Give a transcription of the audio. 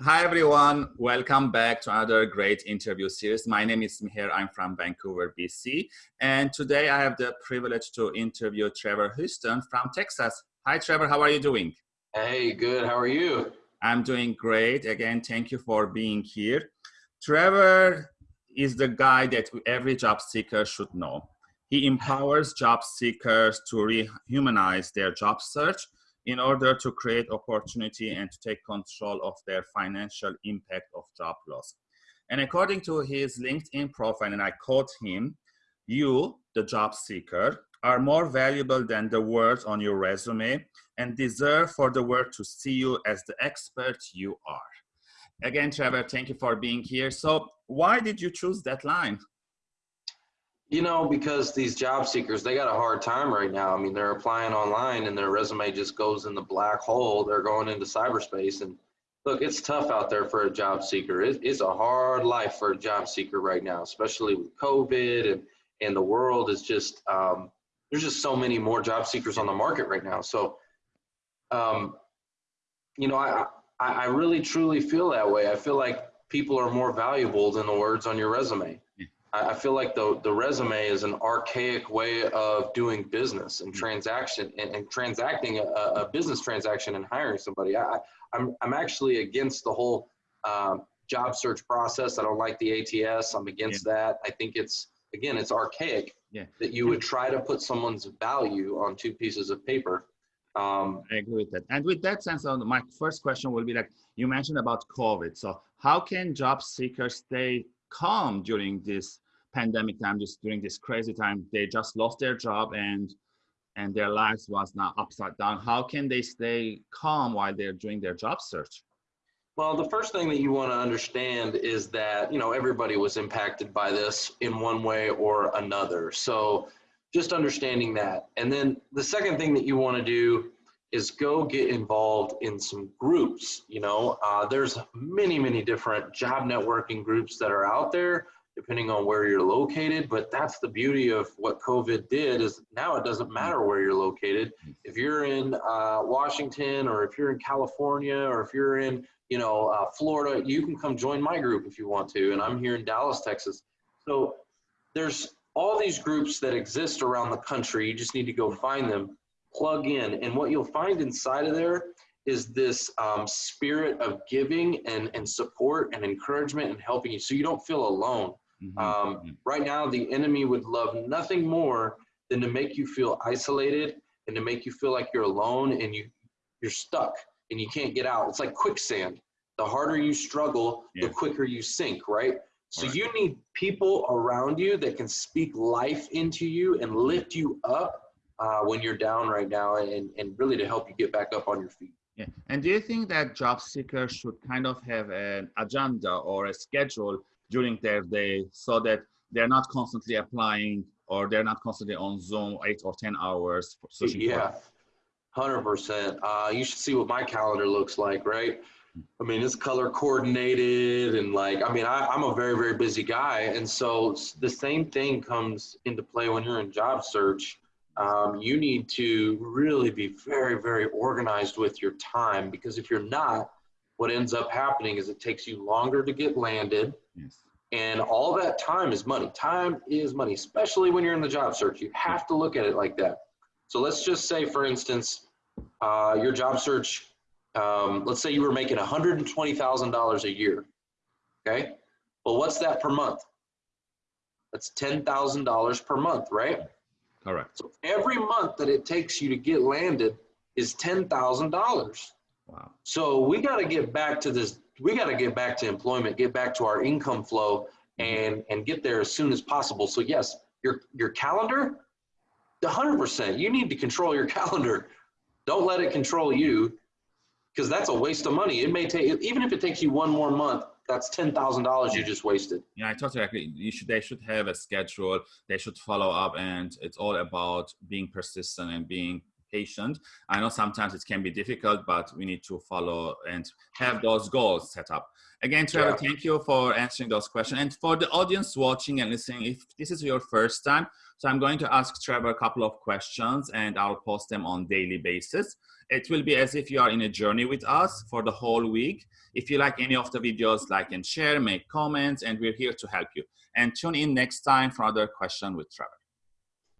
Hi, everyone. Welcome back to another great interview series. My name is Mihir. I'm from Vancouver, BC. And today I have the privilege to interview Trevor Houston from Texas. Hi, Trevor. How are you doing? Hey, good. How are you? I'm doing great. Again, thank you for being here. Trevor is the guy that every job seeker should know. He empowers job seekers to rehumanize their job search in order to create opportunity and to take control of their financial impact of job loss. And according to his LinkedIn profile, and I quote him, you, the job seeker, are more valuable than the words on your resume and deserve for the world to see you as the expert you are. Again, Trevor, thank you for being here. So why did you choose that line? You know, because these job seekers, they got a hard time right now. I mean, they're applying online and their resume just goes in the black hole. They're going into cyberspace. And look, it's tough out there for a job seeker. It, it's a hard life for a job seeker right now, especially with COVID and, and the world is just, um, there's just so many more job seekers on the market right now. So, um, you know, I, I, I really truly feel that way. I feel like people are more valuable than the words on your resume. I feel like the, the resume is an archaic way of doing business and mm-hmm. transaction and, and transacting a, a, business transaction and hiring somebody. I, I'm, I'm actually against the whole um, job search process. I don't like the ATS. I'm against yeah. that. I think it's, again, it's archaic yeah. that you would try to put someone's value on two pieces of paper. Um, I agree with that. And with that sense, on my first question will be like, you mentioned about COVID. So how can job seekers stay calm during this pandemic time, just during this crazy time, they just lost their job and and their lives was now upside down. How can they stay calm while they're doing their job search? Well, the first thing that you want to understand is that, you know, everybody was impacted by this in one way or another. So just understanding that. And then the second thing that you want to do is go get involved in some groups. You know, uh, there's many, many different job networking groups that are out there depending on where you're located. But that's the beauty of what COVID did is now it doesn't matter where you're located. If you're in uh, Washington or if you're in California or if you're in, you know, uh, Florida, you can come join my group if you want to. And I'm here in Dallas, Texas. So there's all these groups that exist around the country. You just need to go find them, plug in. And what you'll find inside of there is this um, spirit of giving and, and support and encouragement and helping you so you don't feel alone Mm-hmm. Um, mm-hmm. right now, the enemy would love nothing more than to make you feel isolated and to make you feel like you're alone and you you're stuck and you can't get out. It's like quicksand. The harder you struggle, yeah. the quicker you sink, right? So right. you need people around you that can speak life into you and lift you up uh, when you're down right now and, and really to help you get back up on your feet. Yeah. And do you think that job seekers should kind of have an agenda or a schedule during their day so that they're not constantly applying or they're not constantly on Zoom eight or 10 hours. yeah, 100%. Uh, you should see what my calendar looks like, right? I mean, it's color coordinated and like, I mean, I, am a very, very busy guy. And so the same thing comes into play when you're in job search. Um, you need to really be very, very organized with your time because if you're not, what ends up happening is it takes you longer to get landed. Yes. And all that time is money. Time is money, especially when you're in the job search. You have to look at it like that. So let's just say, for instance, uh, your job search, um, let's say you were making $120,000 a year. Okay. Well, what's that per month? That's $10,000 per month, right? Correct. So every month that it takes you to get landed is $10,000. Wow. So we got to get back to this. We got to get back to employment, get back to our income flow, mm-hmm. and and get there as soon as possible. So yes, your your calendar, the hundred percent. You need to control your calendar. Don't let it control you, because that's a waste of money. It may take even if it takes you one more month. That's ten thousand dollars you just wasted. Yeah, I totally agree. You should. They should have a schedule. They should follow up, and it's all about being persistent and being patient. I know sometimes it can be difficult, but we need to follow and have those goals set up. Again, Trevor, yeah. thank you for answering those questions. And for the audience watching and listening, if this is your first time, so I'm going to ask Trevor a couple of questions and I'll post them on daily basis. It will be as if you are in a journey with us for the whole week. If you like any of the videos, like and share, make comments, and we're here to help you. And tune in next time for another question with Trevor.